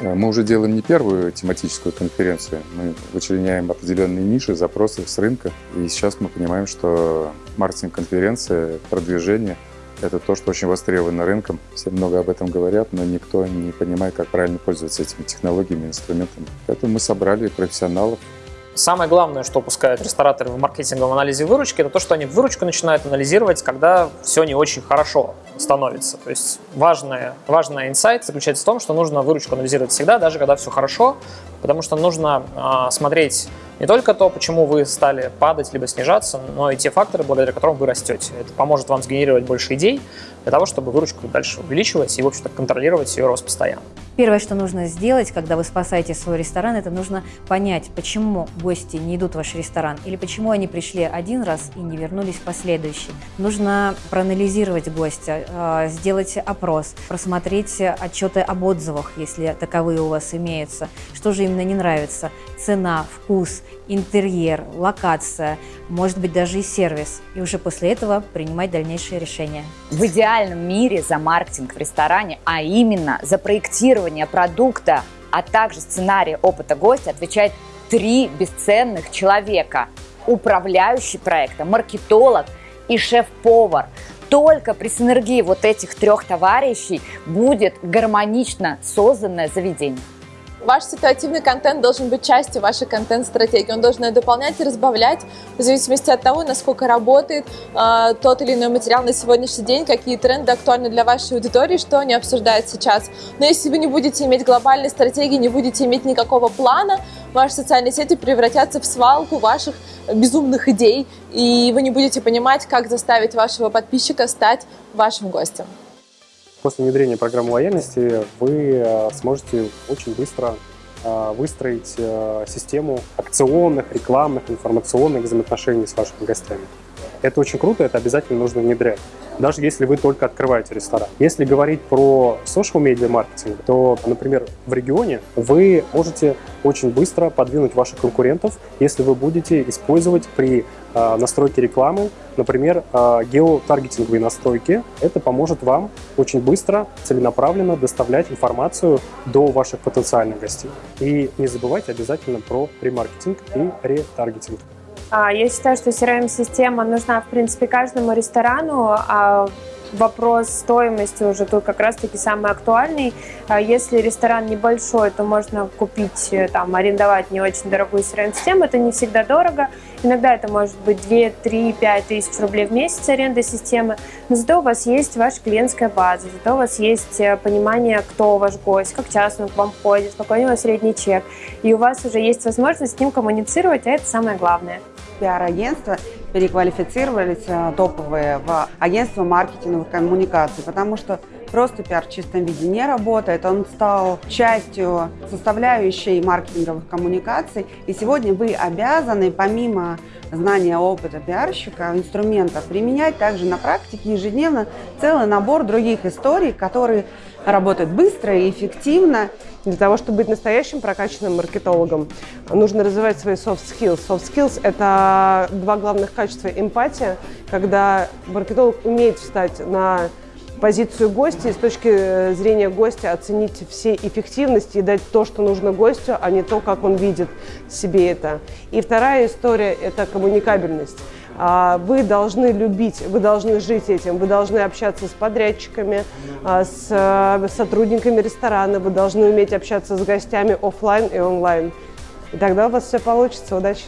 Э, мы уже делаем не первую тематическую конференцию, мы вычленяем определенные ниши, запросы с рынка. И сейчас мы понимаем, что маркетинг-конференция, продвижение – это то, что очень востребовано рынком. Все много об этом говорят, но никто не понимает, как правильно пользоваться этими технологиями, инструментами. Поэтому мы собрали профессионалов, Самое главное, что упускают рестораторы в маркетинговом анализе выручки, это то, что они выручку начинают анализировать, когда все не очень хорошо становится. То есть важный важный инсайт заключается в том, что нужно выручку анализировать всегда, даже когда все хорошо, потому что нужно э, смотреть не только то, почему вы стали падать либо снижаться, но и те факторы, благодаря которым вы растете. Это поможет вам сгенерировать больше идей для того, чтобы выручка дальше увеличивалась и, в общем-то, контролировать ее рост постоянно. Первое, что нужно сделать, когда вы спасаете свой ресторан, это нужно понять, почему гости не идут в ваш ресторан или почему они пришли один раз и не вернулись в последующий. Нужно проанализировать гостя, а, сделать опрос, просмотреть отчеты об отзывах, если таковые у вас имеются, что же именно не нравится, цена, вкус, интерьер, локация, может быть даже и сервис. И уже после этого принимать дальнейшие решения. В идеальном мире за маркетинг в ресторане, а именно за проектирование продукта, а также сценарий опыта гостя отвечает три бесценных человека. Управляющий проекта, маркетолог и шеф-повар. Только при синергии вот этих трех товарищей будет гармонично созданное заведение. Ваш ситуативный контент должен быть частью вашей контент-стратегии. Он должен ее дополнять и разбавлять в зависимости от того, насколько работает э, тот или иной материал на сегодняшний день, какие тренды актуальны для вашей аудитории, что они обсуждают сейчас. Но если вы не будете иметь глобальной стратегии, не будете иметь никакого плана, ваши социальные сети превратятся в свалку ваших безумных идей, и вы не будете понимать, как заставить вашего подписчика стать вашим гостем. После внедрения программы лояльности вы э, сможете очень быстро э, выстроить э, систему акционных, рекламных, информационных взаимоотношений с вашими гостями. Это очень круто, это обязательно нужно внедрять даже если вы только открываете ресторан. Если говорить про social media маркетинг, то, например, в регионе вы можете очень быстро подвинуть ваших конкурентов, если вы будете использовать при э, настройке рекламы, например, э, геотаргетинговые настройки. Это поможет вам очень быстро, целенаправленно доставлять информацию до ваших потенциальных гостей. И не забывайте обязательно про ремаркетинг и ретаргетинг. А, я считаю, что CRM-система нужна, в принципе, каждому ресторану. А вопрос стоимости уже тут как раз-таки самый актуальный. А если ресторан небольшой, то можно купить, э, там, арендовать не очень дорогую CRM-систему. Это не всегда дорого. Иногда это может быть 2, 3, 5 тысяч рублей в месяц аренда системы. Но зато у вас есть ваша клиентская база, зато у вас есть э, понимание, кто ваш гость, как часто он к вам ходит, какой у него средний чек. И у вас уже есть возможность с ним коммуницировать, а это самое главное пиар-агентства переквалифицировались э, топовые в агентство маркетинговых коммуникаций, потому что просто пиар в чистом виде не работает. Он стал частью составляющей маркетинговых коммуникаций. И сегодня вы обязаны, помимо знания опыта пиарщика, инструментов, применять также на практике ежедневно целый набор других историй, которые работают быстро и эффективно. Для того, чтобы быть настоящим прокачанным маркетологом, нужно развивать свои soft skills. Soft skills – это два главных качества эмпатия, когда маркетолог умеет встать на позицию гостя и с точки зрения гостя оценить все эффективности и дать то, что нужно гостю, а не то, как он видит себе это. И вторая история – это коммуникабельность. А, вы должны любить, вы должны жить этим, вы должны общаться с подрядчиками, а, с э, сотрудниками ресторана, вы должны уметь общаться с гостями офлайн и онлайн. И тогда у вас все получится. Удачи!